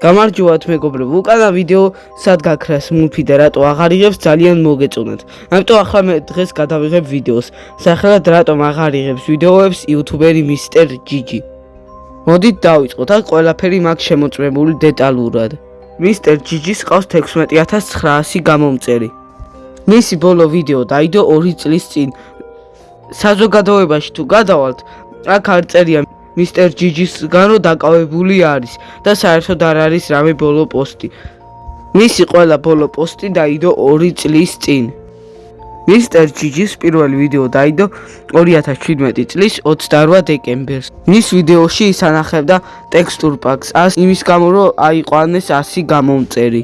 გამარჯობათ მეგობრებო, უკანა ვიდეო სად გაქრას მულფი და რატო აღარ იღებს ძალიან მოგეწონათ. ამიტომ ახლა მე დღეს გადავიღებ ვიდეოს. სახელად რატომ აღარ იღებს ვიდეოებს იუთუბერი მისტერ ჯიჯი. მოდით დავიწყოთ, აქ ყველაფერი მაქვს შემოწმებული დეტალურად. მისტერ ჯიჯის ყავს 16900 გამომწერი. მისი ბოლო ვიდეო დაიდო 2 წლის წინ. საზოგადოებაში თუ გადავალთ, აქ არ წერია მისტერ ჯიჯისგან რო დაკავებული არის და საერთოდ არ არის რამე ბოლო პოსტი. მისი ყველა ბოლო პოსტი დაიდო 2 წლის წინ. მისტერ ჯიჯის პირველი ვიდეო დაიდო 2017 წლის 28 დეკემბერს. მის ვიდეოში ის ანახებდა ტექსტურ პაკს, იმის გამო რომ აიყვანეს 100 გამომწერი.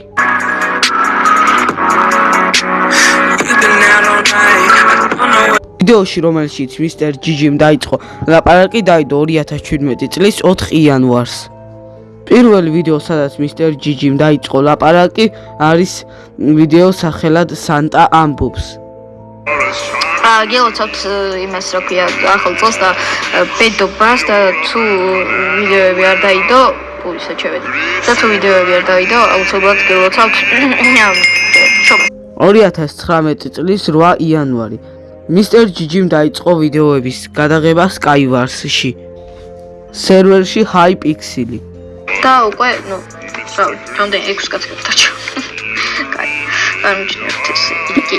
ვიდეოში რომელშიც მისტერ ჯიჯიმ დაიწყო ლაპარაკი დაიდო 2017 წლის 4 იანვარს. პირველი ვიდეო სადაც მისტერ ჯიჯიმ დაიწყო ლაპარაკი არის ვიდეო სახელად სანტა ამბობს. აა გელოცავთ იმას რა ქვია ახალ წელს და ბედობას და თუ ვიდეოები არ დაიდო პულისა ჩევედი. და თუ ვიდეოები არ დაიდო აუცილებლად გელოცავთ 2019 წლის 8 იანვარი მისტერ ჯიჯიმ დაიწყო ვიდეოების გადაღება Skywars-ში. სერვერში Hypixel-ი. და უკვე, ну, რავი, რამდენი 6 კაცი გადაჭა. კაი. გამიჩნევთ ეს იგი.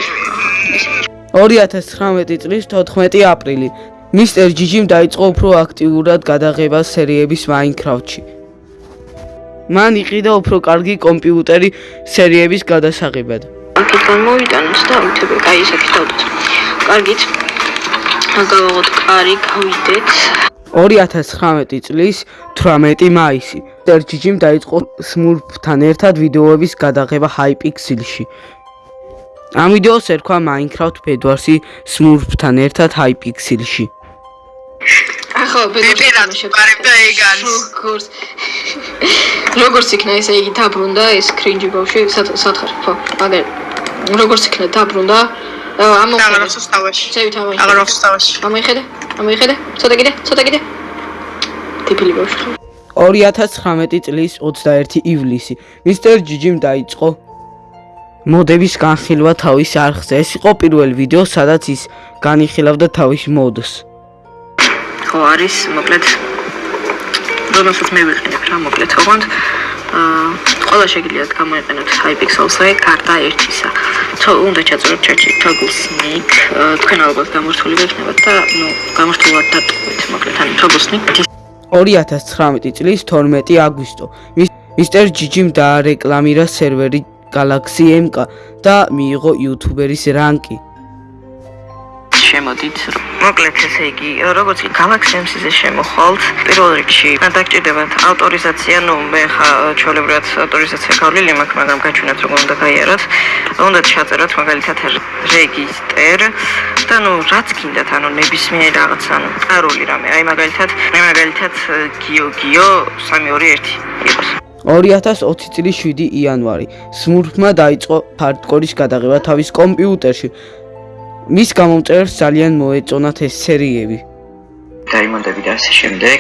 2019 წლის 14 აპრილი მისტერ ჯიჯიმ დაიწყო უფრო აქტიურად გადაღება სერიების Minecraft-ში. მან იყიდა უფრო კარგი კომპიუტერი სერიების გადასაღებად. აქეთ გამოვიტანოთ და უთები, კაი, ისეთი დავდოთ. კარგით. გავაღოთ კარი, გავიდეთ. 2019 წლის 18 მაისი. ტერჯიჯიმ დაიწყო Smurf-თან ერთად ვიდეოების გადაღება Hypixel-ში. ამ ვიდეოს ერქვა Minecraft Bedwars-ი Smurf-თან ერთად Hypixel-ში. ახო, ბედრად შეყარებდა ეგ არის. როგორც როგორც იქნა ესე იგი დაბრუნდა ეს კრინჯი ბავშვი სათხარ ხო მაგერ როგორც იქნა დაბრუნდა აღარ ახსოვს თავაში. ცევი თავაში. აღარ ახსოვს თავაში. ამოიხედე? ამოიხედე? ცოტა კიდე? ცოტა კიდე? ტიპილი ბავშვი. 2019 წლის 21 ივლისი მისტერ ჯიჯიმ დაიწყო მოდების განხილვა თავის არხზე. ეს იყო პირველი ვიდეო, სადაც ის განიხილავდა თავის მოდს. ხო, არის, მოკლედ. რომელსაც მე ვიყენებ რა, მოკლედ, ოღონდ აა ყველა შეგიძლიათ გამოიყენოთ Hypixel-ზე გარდა ერთისა. თო უნდა ჩაწეროთ ჩაჭი Toggle Sneak, თქვენ ალბათ გამორთული ვექნებათ და ნუ გამორთულად დატოვეთ, მოკლედ ან Toggle Sneak 2019 წლის 12 აგვისტო. მისტერ ჯიჯიმ დაარეკლამირა სერვერი Galaxy MK და მიიღო YouTuber-ის რანკი. შემოდით. მოკლედ ესე იგი, როგორც კი Galaxy MC-ზე შემოხვალთ, პირველ რიგში დაგჭირდებათ ავტორიზაცია, ну, მე ხა ჩოლებრად ავტორიზაცია გავლილი მაქვს, მაგრამ გაჩვენოთ როგორ უნდა გაიაროთ. უნდა ჩაწეროთ მაგალითად რეგისტერ და ну, რაც გინდათ, ანუ ნებისმიერ რაღაც, ანუ პაროლი რამე. აი მაგალითად, მე მაგალითად გიო გიო 321 იყოს. 2020 წლის 7 იანვარი Smurf-მა დაიწყო hardcore-ის გადაღება თავის კომპიუტერში. მის გამომწერს ძალიან მოეწონათ ეს სერიები. დაიმონდები და ასე შემდეგ.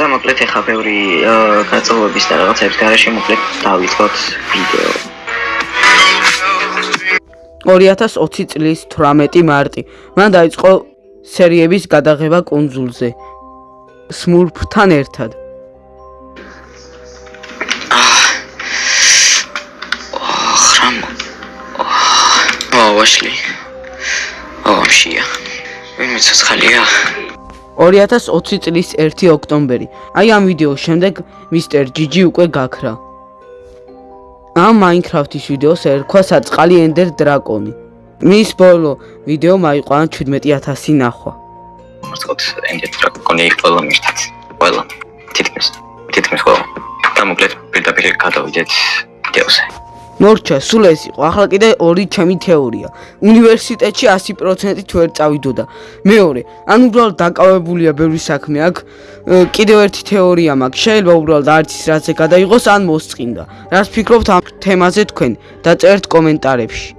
და მოკლედ ახლა ბევრი გაწოლების და რაღაცების გარეშე მოკლედ დავიწყოთ ვიდეო. 2020 წლის 18 მარტი მან დაიწყო სერიების გადაღება კონსულზე. Smurf-თან ერთად. აა, ვაშლი. ომშია. ვინმე ცოცხალია? 2020 წლის 1 ოქტომბერი. აი ამ ვიდეოს შემდეგ მისტერ ჯიჯი უკვე გაქრა. ამ Minecraft-ის ვიდეოს ერქვა საწყალი Ender Dragon-ი. მის ბოლო ვიდეო მაიყვანა 17000 ნახვა. მოსკოთ Ender Dragon-ი ყველა მიშთაც. ყველა. თითქმის. თითქმის ყველა. და მოკლედ პირდაპირ გადავიდეთ ვიდეოზე. მორჩა, სულ ეს იყო. ახლა კიდე ორი ჩემი თეორია. უნივერსიტეტში 100%-ით ვერ წავიდოდა. მეორე, ან უბრალოდ დაკავებულია ბევრი საქმე აქ. კიდევ ერთი თეორია მაქვს. შეიძლება უბრალოდ არც ის რაც ეგადაიღოს, ან მოსწინდა. რას ფიქრობთ ამ თემაზე თქვენ? დაწერთ კომენტარებში.